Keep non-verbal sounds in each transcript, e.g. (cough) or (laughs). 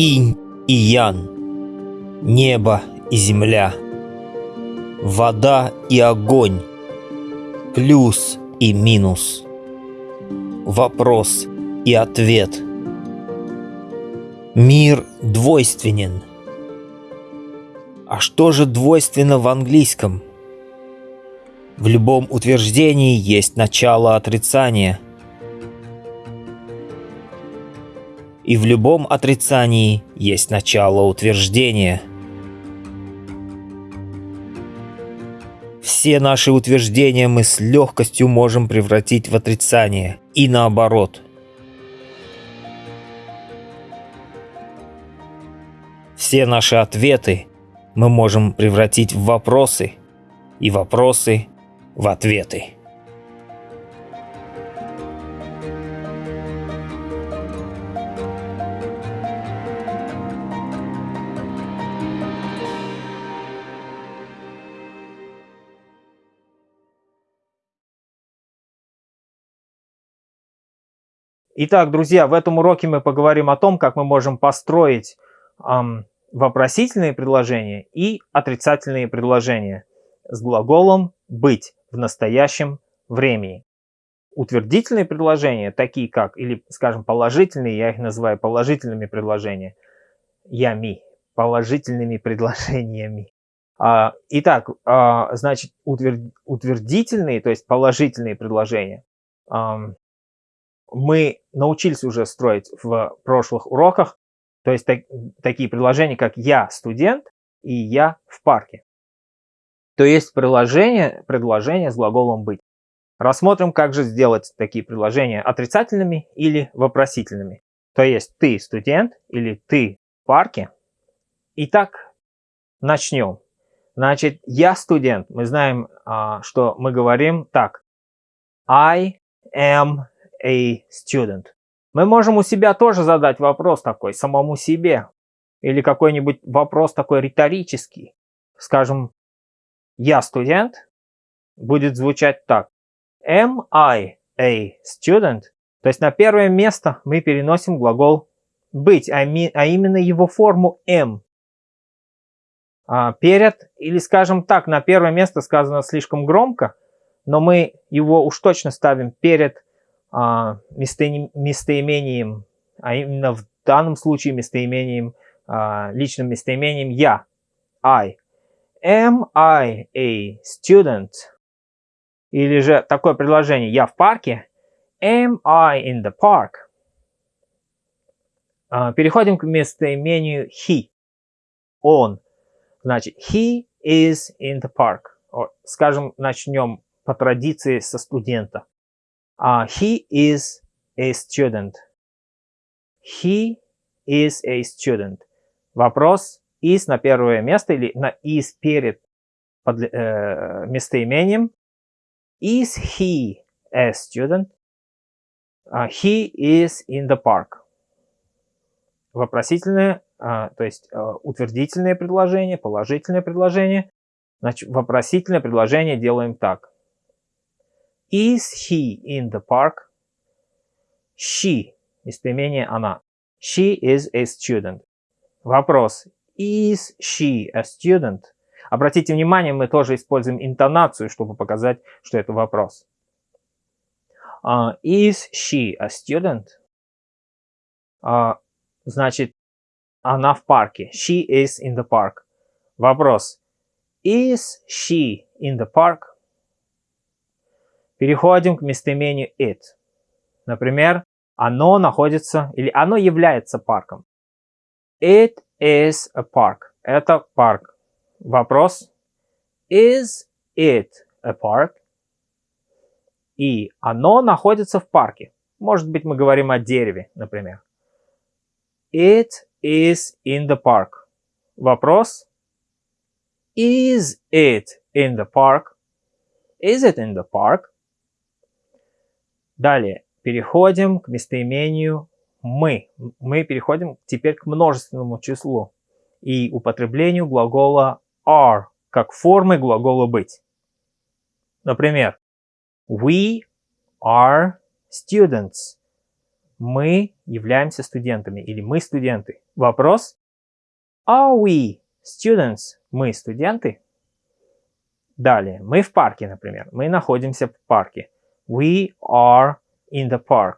инь и ян, небо и земля, вода и огонь, плюс и минус, вопрос и ответ. Мир двойственен. А что же двойственно в английском? В любом утверждении есть начало отрицания – и в любом отрицании есть начало утверждения. Все наши утверждения мы с легкостью можем превратить в отрицание, и наоборот. Все наши ответы мы можем превратить в вопросы, и вопросы в ответы. Итак, друзья, в этом уроке мы поговорим о том, как мы можем построить эм, вопросительные предложения и отрицательные предложения с глаголом «быть» в настоящем времени. Утвердительные предложения, такие как, или, скажем, положительные, я их называю положительными предложениями, ями, положительными (laughs) предложениями. А, итак, а, значит, утвердительные, то есть положительные предложения, мы научились уже строить в прошлых уроках, то есть так, такие предложения, как «я студент» и «я в парке». То есть предложение, предложение с глаголом «быть». Рассмотрим, как же сделать такие предложения отрицательными или вопросительными. То есть «ты студент» или «ты в парке». Итак, начнем. Значит, «я студент». Мы знаем, а, что мы говорим так. I am a student. Мы можем у себя тоже задать вопрос такой, самому себе. Или какой-нибудь вопрос такой риторический. Скажем, я студент, будет звучать так. Am I a student? То есть на первое место мы переносим глагол быть, а, а именно его форму am. А перед, или скажем так, на первое место сказано слишком громко, но мы его уж точно ставим перед а, местоимением, а именно в данном случае местоимением, а, личным местоимением я, I. Am I a student? Или же такое предложение «я в парке». Am I in the park? А, переходим к местоимению he. Он. Значит, he is in the park. Скажем, начнем по традиции со студента. Uh, he is a student. He is a student. Вопрос is на первое место или на is перед под, э, местоимением. Is he a student? Uh, he is in the park. Вопросительное, uh, то есть uh, утвердительное предложение, положительное предложение. Значит, вопросительное предложение делаем так. Is he in the park? She. Местоимение она. She is a student. Вопрос. Is she a student? Обратите внимание, мы тоже используем интонацию, чтобы показать, что это вопрос. Uh, is she a student? Uh, значит, она в парке. She is in the park. Вопрос. Is she in the park? Переходим к местоимению it. Например, оно находится или оно является парком. It is a park. Это парк. Вопрос. Is it a park? И оно находится в парке. Может быть, мы говорим о дереве, например. It is in the park. Вопрос. Is it in the park? Is it in the park? Далее, переходим к местоимению «мы». Мы переходим теперь к множественному числу и употреблению глагола are как формы глагола «быть». Например, we are students. мы являемся студентами или мы студенты. Вопрос. Are we students? Мы студенты? Далее. Мы в парке, например. Мы находимся в парке. We are in the park.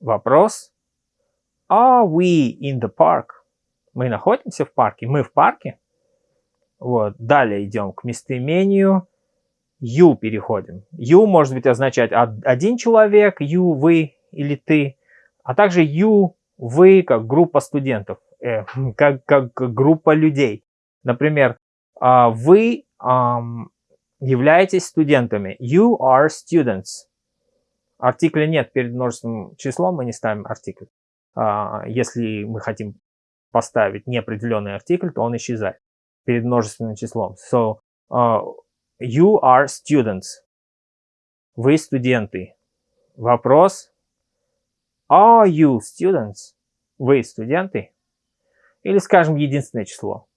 Вопрос. Are we in the park? Мы находимся в парке. Мы в парке. Вот. Далее идем к местоимению you переходим. You может быть означать один человек, you, вы или ты, а также you, вы как группа студентов, э, (laughs) как, как группа людей. Например, э, вы э, являетесь студентами. You are students. Артикля нет перед множественным числом, мы не ставим артикль. Э, если мы хотим поставить неопределенный артикль, то он исчезает перед множественным числом. So, uh, you are students. Вы студенты. Вопрос. Are you students? Вы студенты? Или скажем единственное число.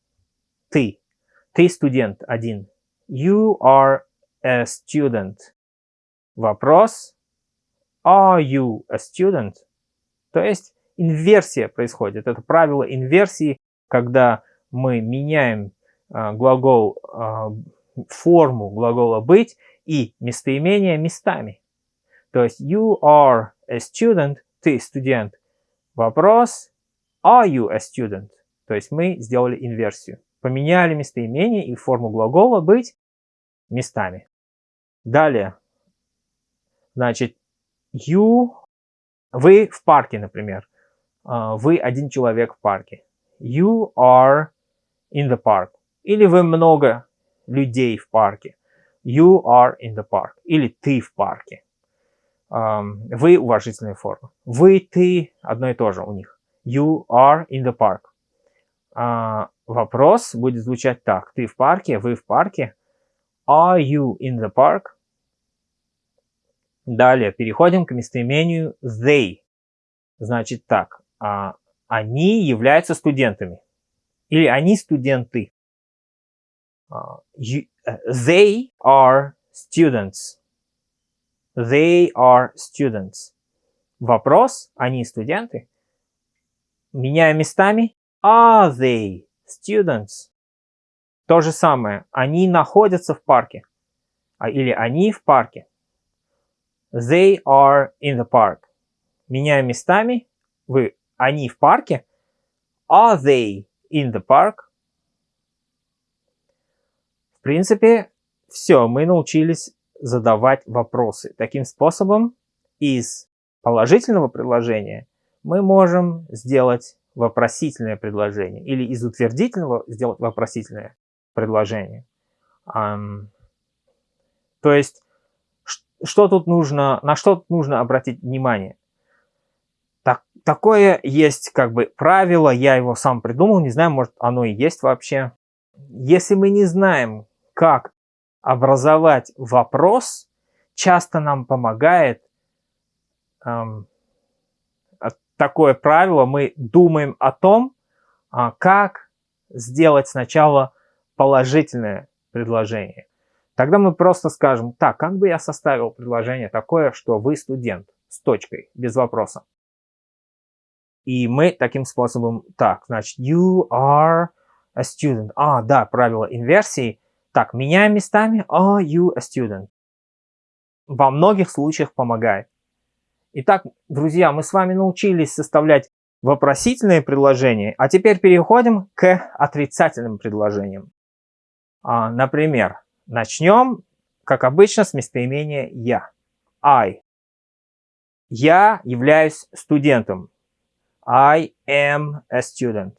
Ты. Ты студент один. You are a student. Вопрос. Are you a student? То есть инверсия происходит. Это правило инверсии, когда мы меняем а, глагол, а, форму глагола быть и местоимение местами. То есть you are a student, ты студент. Вопрос are you a student? То есть мы сделали инверсию. Поменяли местоимение и форму глагола быть местами. Далее. Значит, you, вы в парке, например. А, вы один человек в парке. You are in the park. Или вы много людей в парке. You are in the park. Или ты в парке. Вы уважительная форма. Вы, ты, одно и то же у них. You are in the park. Uh, вопрос будет звучать так. Ты в парке, вы в парке. Are you in the park? Далее переходим к местоимению they. Значит так. Uh, они являются студентами. Или они студенты. Uh, you, uh, they are students. They are students. Вопрос, они студенты? Меняя местами, are they students? То же самое, они находятся в парке. А, или они в парке. They are in the park. Меняя местами, вы, они в парке. Are they in the park? принципе, все, мы научились задавать вопросы. Таким способом из положительного предложения мы можем сделать вопросительное предложение или из утвердительного сделать вопросительное предложение. Um, то есть, что тут нужно, на что тут нужно обратить внимание? Так, такое есть как бы правило, я его сам придумал, не знаю, может оно и есть вообще. Если мы не знаем, как образовать вопрос, часто нам помогает эм, такое правило. Мы думаем о том, а, как сделать сначала положительное предложение. Тогда мы просто скажем, так, как бы я составил предложение такое, что вы студент, с точкой, без вопроса. И мы таким способом, так, значит, you are a student. А, да, правило инверсии – так, меняем местами are you a student? Во многих случаях помогает. Итак, друзья, мы с вами научились составлять вопросительные предложения, а теперь переходим к отрицательным предложениям. А, например, начнем, как обычно, с местоимения «я». I. Я являюсь студентом. I am a student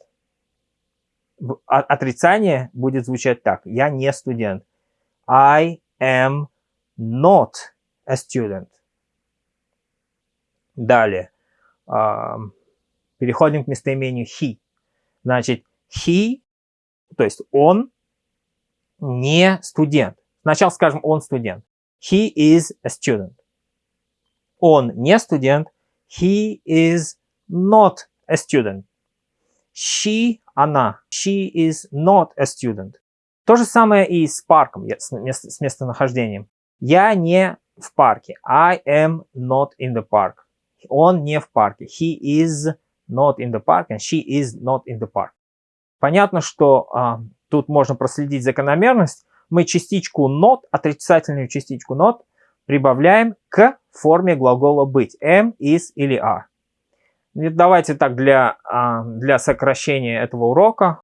отрицание будет звучать так. Я не студент. I am not a student. Далее. Переходим к местоимению he. Значит, he, то есть он не студент. Сначала скажем, он студент. He is a student. Он не студент. He is not a student. She она. She is not a student. То же самое и с парком, с местонахождением. Я не в парке. I am not in the park. Он не в парке. He is not in the park and she is not in the park. Понятно, что а, тут можно проследить закономерность. Мы частичку not, отрицательную частичку not, прибавляем к форме глагола быть. Am, is или are. Давайте так для, а, для сокращения этого урока,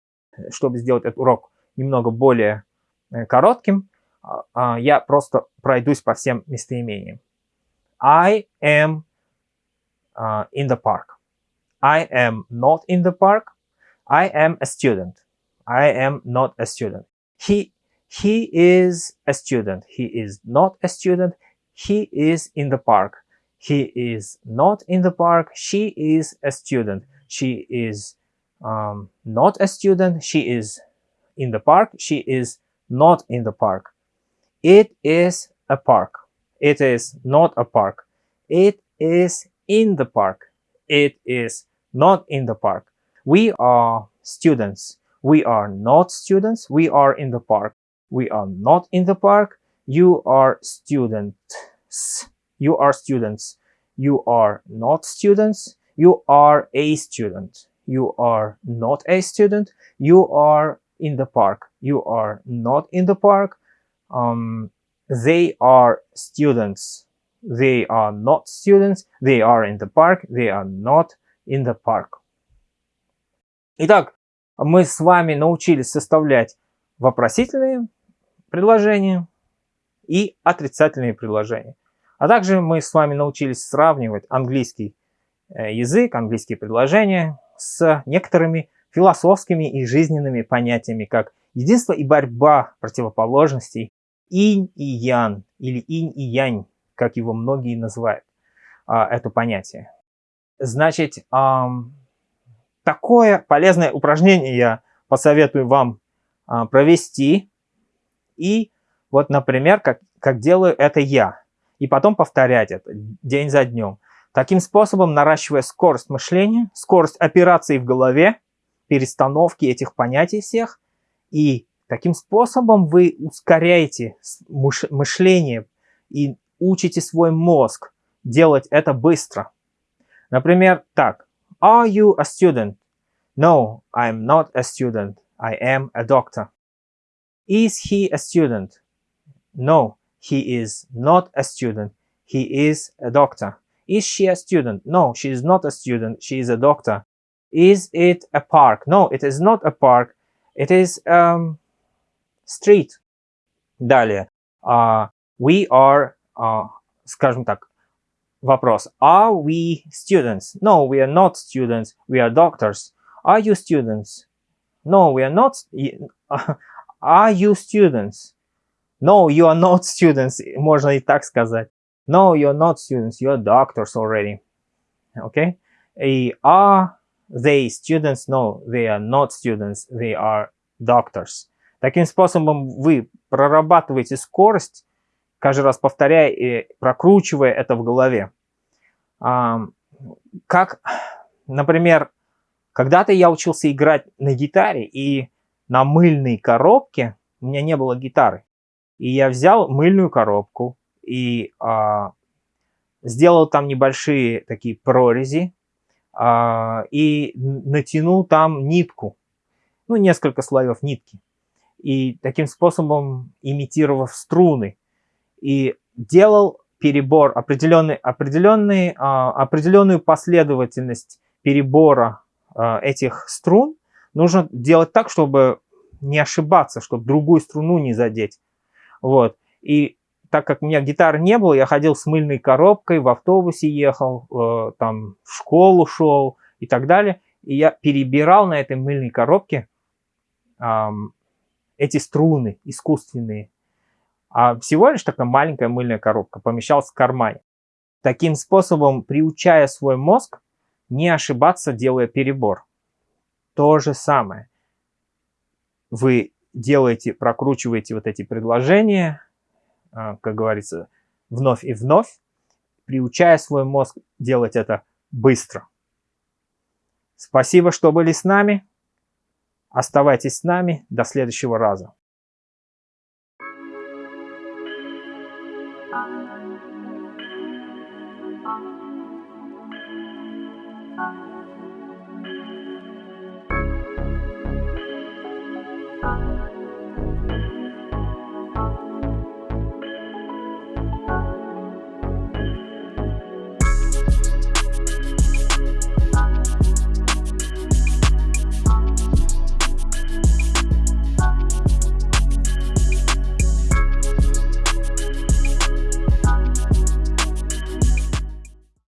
чтобы сделать этот урок немного более э, коротким, а, а, я просто пройдусь по всем местоимениям. I am in the park. I am not in the park. I am a student. I am not a student. He, he is a student. He is not a student. He is in the park. He is not in the park. She is a student. She is um, not a student. She is in the park. She is not in the park. It is a park. It is not a park. It is in the park. It is not in the park. We are students. We are not students. We are in the park. We are not in the park. You are students. You are students. You are not students. You are a student. You are not a student. You are in the park. You are not in the park. Um, they are students. They are not students. They are in the park. They are not in the park. Итак, мы с вами научились составлять вопросительные предложения и отрицательные предложения. А также мы с вами научились сравнивать английский э, язык, английские предложения с некоторыми философскими и жизненными понятиями, как единство и борьба противоположностей, инь и ян, или инь и янь, как его многие называют, а, это понятие. Значит, такое полезное упражнение я посоветую вам а, провести. И вот, например, как, как делаю это я. И потом повторять это день за днем. Таким способом наращивая скорость мышления, скорость операций в голове, перестановки этих понятий всех. И таким способом вы ускоряете мышление и учите свой мозг делать это быстро. Например, так. Are you a student? No, I'm not a student. I am a doctor. Is he a student? No, he is not a student. He is a doctor. Is she a student? No, she is not a student. She is a doctor. Is it a park? No, it is not a park. It is um, street. Далее. Uh, we are, uh, скажем так, вопрос. Are we students? No, we are not students. We are doctors. Are you students? No, we are not. (laughs) Are you students? No, you are not students. (laughs) (laughs) Можно и так сказать. No, you're not students. You're doctors already. Okay? И are they students? No, they are not students. They are doctors. Таким способом вы прорабатываете скорость, каждый раз повторяя и прокручивая это в голове. Как, например, когда-то я учился играть на гитаре, и на мыльной коробке у меня не было гитары. И я взял мыльную коробку и а, сделал там небольшие такие прорези а, и натянул там нитку, ну, несколько слоев нитки. И таким способом имитировав струны. И делал перебор, определенный, определенный, а, определенную последовательность перебора а, этих струн нужно делать так, чтобы не ошибаться, чтобы другую струну не задеть. Вот. И так как у меня гитары не было, я ходил с мыльной коробкой, в автобусе ехал, э, там в школу шел и так далее. И я перебирал на этой мыльной коробке э, эти струны искусственные. А всего лишь такая маленькая мыльная коробка помещалась в кармане. Таким способом, приучая свой мозг, не ошибаться, делая перебор. То же самое. Вы делаете, прокручиваете вот эти предложения, а, как говорится, вновь и вновь, приучая свой мозг делать это быстро. Спасибо, что были с нами. Оставайтесь с нами. До следующего раза.